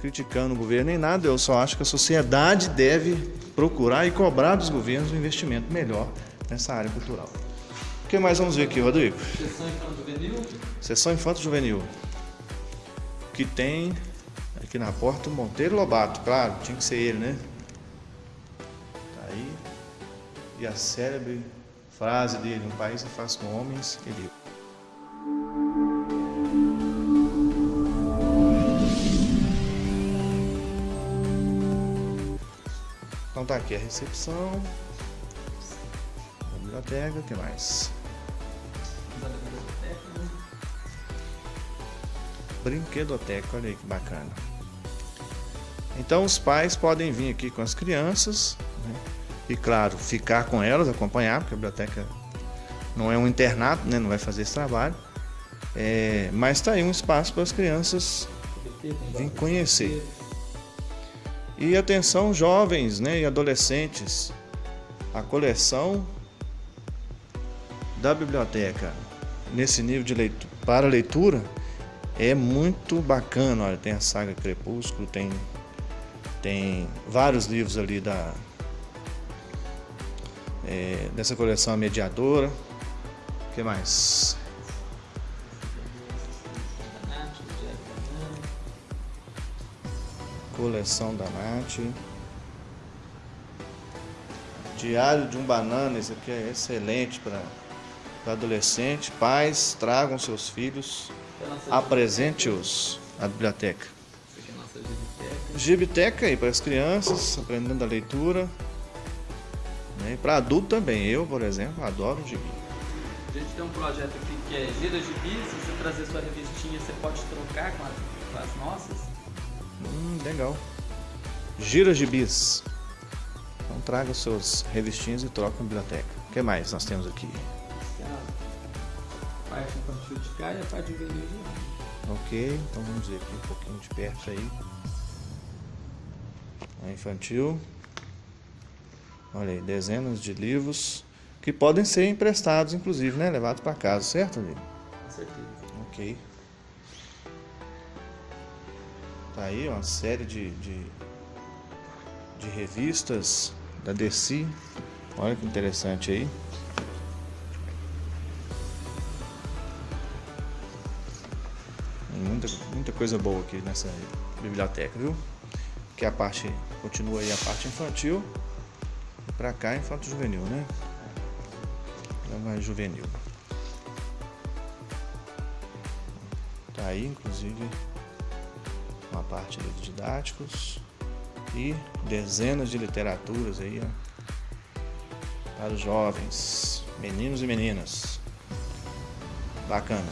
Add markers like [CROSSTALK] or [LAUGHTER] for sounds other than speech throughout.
criticando o governo nem nada, eu só acho que a sociedade deve procurar e cobrar dos governos um investimento melhor nessa área cultural. O que mais vamos ver aqui, Rodrigo? Sessão Infanto Juvenil. Sessão Infanto Juvenil. Que tem aqui na porta o Monteiro Lobato, claro, tinha que ser ele, né? Tá aí. E a célebre frase dele, um país é faz com homens e livros. Tá aqui a recepção. A biblioteca, o que mais? Brinquedoteca, olha aí que bacana. Então os pais podem vir aqui com as crianças né? e, claro, ficar com elas, acompanhar, porque a biblioteca não é um internato, né? não vai fazer esse trabalho. É, mas está aí um espaço para as crianças virem conhecer. E atenção, jovens né, e adolescentes, a coleção da biblioteca nesse nível de leitura, para leitura é muito bacana. Olha, tem a saga Crepúsculo, tem, tem vários livros ali da, é, dessa coleção mediadora. O que mais? Coleção da Nath. Diário de um Banana, esse aqui é excelente para adolescente. Pais, tragam seus filhos, apresente-os à biblioteca. Gibiteca aí para as crianças, aprendendo a leitura. E para adulto também. Eu, por exemplo, adoro gibi. A gente tem um projeto aqui que é Gira Gibi. Se você trazer sua revistinha, você pode trocar com as, com as nossas. Hum, legal. Gira gibis. Então traga suas revistinhas e troca na biblioteca. O que mais nós temos aqui? A parte infantil de cá e a parte juvenil de lá. Ok, então vamos ver aqui um pouquinho de perto aí. A infantil. Olha aí, dezenas de livros que podem ser emprestados, inclusive, né? Levados para casa, certo, amigo? Com certeza. Ok. Tá aí uma série de, de, de revistas da DC. Olha que interessante aí. Muita, muita coisa boa aqui nessa biblioteca, viu? Que a parte continua aí a parte infantil. E pra cá infanto juvenil, né? Vai juvenil. Tá aí, inclusive, uma parte de didáticos e dezenas de literaturas aí, ó, para os jovens, meninos e meninas. Bacana.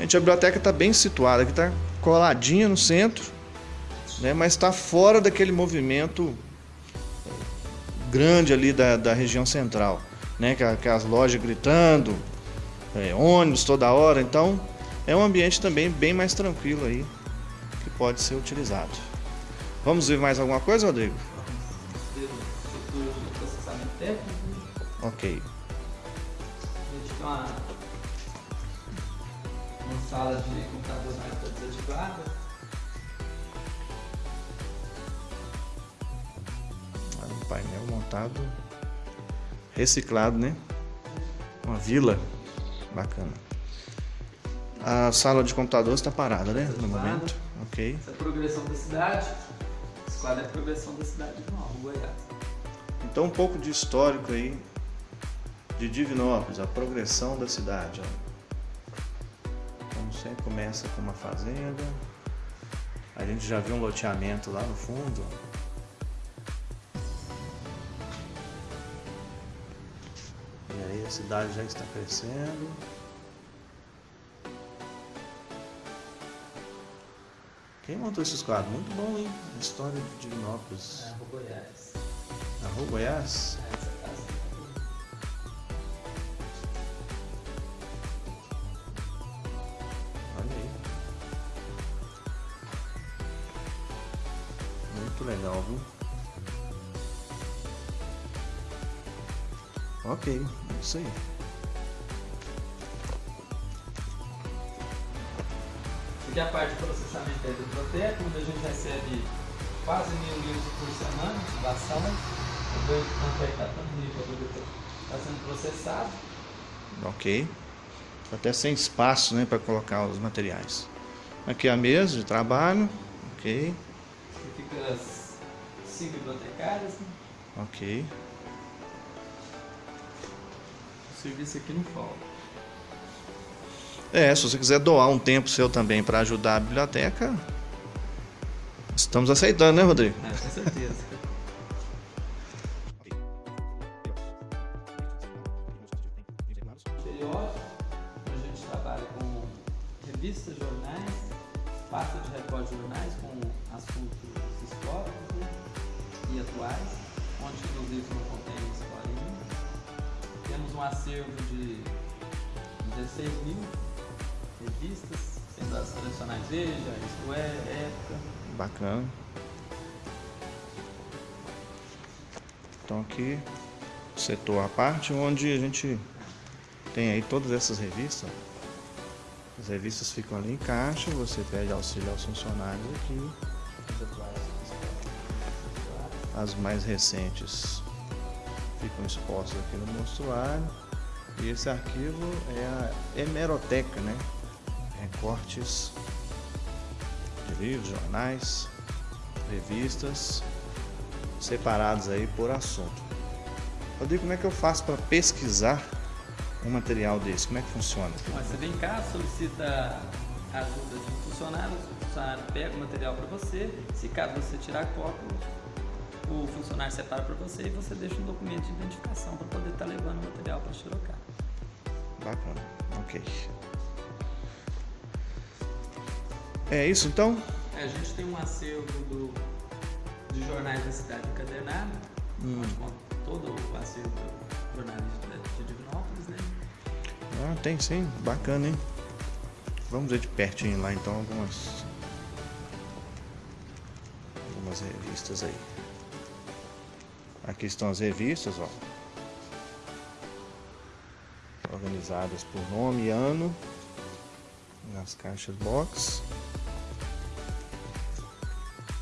Gente, a biblioteca está bem situada, aqui está coladinha no centro, né, mas está fora daquele movimento grande ali da, da região central, né, que, que as lojas gritando, é, ônibus toda hora, então é um ambiente também bem mais tranquilo aí que pode ser utilizado. Vamos ver mais alguma coisa, Rodrigo? Ok. A gente tem uma, uma sala de computador mais desativada. Um painel montado, reciclado, né? Uma vila bacana. A sala de computadores está parada, né? No Desativada. momento. Ok. Essa é a progressão da cidade. Esse quadro é a progressão da cidade de Nova Goiás. Então um pouco de histórico aí de Divinópolis, a progressão da cidade. Ó. Como sempre começa com uma fazenda. A gente já viu um loteamento lá no fundo. Cidade já está crescendo. Quem montou esses quadros? Muito bom, hein? História de Divinópolis. É, Nova Goiás. Rua Goiás. É. Olha aí. Muito legal, viu? Ok, isso aí. Porque a parte do processamento é do proteico, onde a gente recebe quase mil litros por semana de vação. O banco tanto aí está sendo processado. Ok. Até sem espaço né, para colocar os materiais. Aqui é a mesa de trabalho. Ok. Aqui fica as cinco bibliotecárias. Né? Ok serviço aqui não falta. É, se você quiser doar um tempo seu também para ajudar a biblioteca, estamos aceitando, né, Rodrigo? É, com certeza. [LAUGHS] a gente trabalha com revistas, jornais, pasta de recorde de jornais com assuntos históricos né, e atuais, onde inclusive não acervo de 16 mil revistas, sendo as tradicionais Veja, Isto É, Época. Bacana. Então aqui, setor à parte, onde a gente tem aí todas essas revistas. As revistas ficam ali em caixa, você pede auxílio aos funcionários aqui. As mais recentes ficam expostas aqui no monstruário. E esse arquivo é a hemeroteca, né? recortes de livros, jornais, revistas, separados aí por assunto. Rodrigo, como é que eu faço para pesquisar um material desse? Como é que funciona? Você vem cá, solicita a ajuda de um funcionário, o funcionário pega o material para você, se caso você tirar cópia, o funcionário separa para você e você deixa um documento de identificação para poder estar tá levando o material para Xerocar. Bacana, ok. É isso então? É, a gente tem um acervo do, de jornais da cidade encadernado, hum. todo o acervo do jornalista de Divinópolis, né? Ah, tem sim, bacana, hein? Vamos ver de pertinho lá então algumas algumas revistas aí. Aqui estão as revistas, ó. Organizadas por nome e ano. Nas caixas box.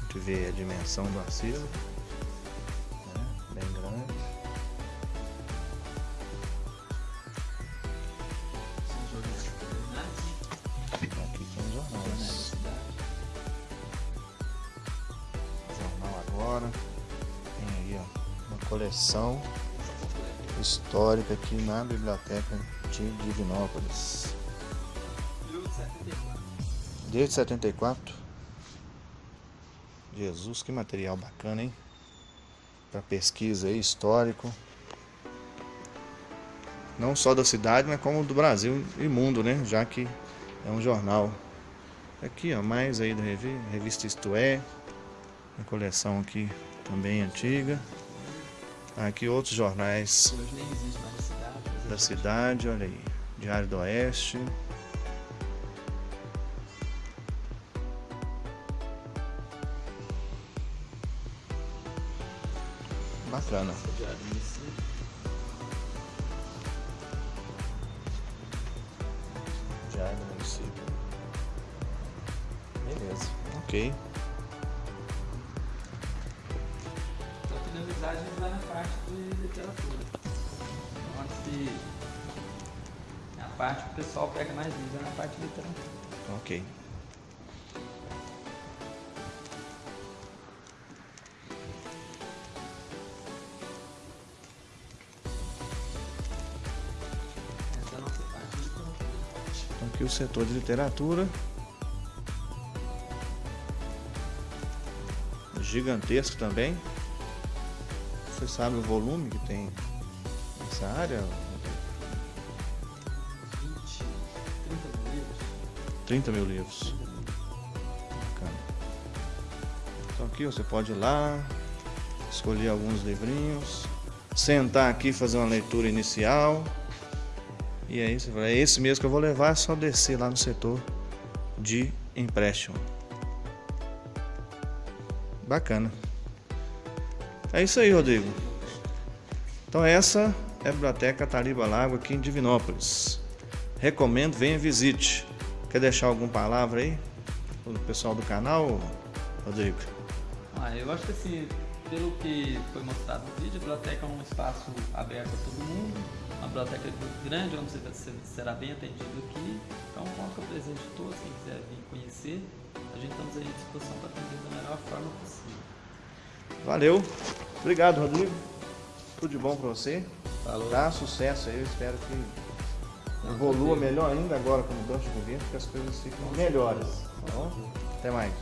Gente vê a dimensão do acervo, coleção histórica aqui na biblioteca de Divinópolis. Desde 74. Jesus, que material bacana, hein? Para pesquisa aí, histórico. Não só da cidade, mas como do Brasil e mundo, né? Já que é um jornal. Aqui, ó, mais aí da revista, Isto É. A coleção aqui também antiga. Aqui outros jornais da cidade, olha aí. Diário do Oeste. Bacana. Diário do município. Beleza, ok. De literatura. Onde a parte que o pessoal pega mais livros é na parte de literatura. Ok. aqui o setor de literatura. Gigantesco também. Você sabe o volume que tem nessa área? 20, 30 mil livros. 30 mil livros. Bacana. Então aqui você pode ir lá, escolher alguns livrinhos, sentar aqui fazer uma leitura inicial. E aí você fala, é esse mesmo que eu vou levar, é só descer lá no setor de empréstimo. Bacana. É isso aí, Rodrigo. Então essa é a Biblioteca Taliba Lago aqui em Divinópolis. Recomendo, venha visite. Quer deixar alguma palavra aí? o pessoal do canal, Rodrigo? Ah, eu acho que assim, pelo que foi mostrado no vídeo, a biblioteca é um espaço aberto a todo mundo, uma biblioteca grande, onde você será bem atendido aqui. Então, coloca presente de todos, quem quiser vir conhecer, a gente estamos à disposição para atender da melhor forma possível. Valeu. Obrigado, Rodrigo. Tudo de bom para você. Falou. Tá? Sucesso aí. Eu espero que evolua melhor ainda agora com mudança de governo, que as coisas fiquem melhores. Tá bom? Até mais.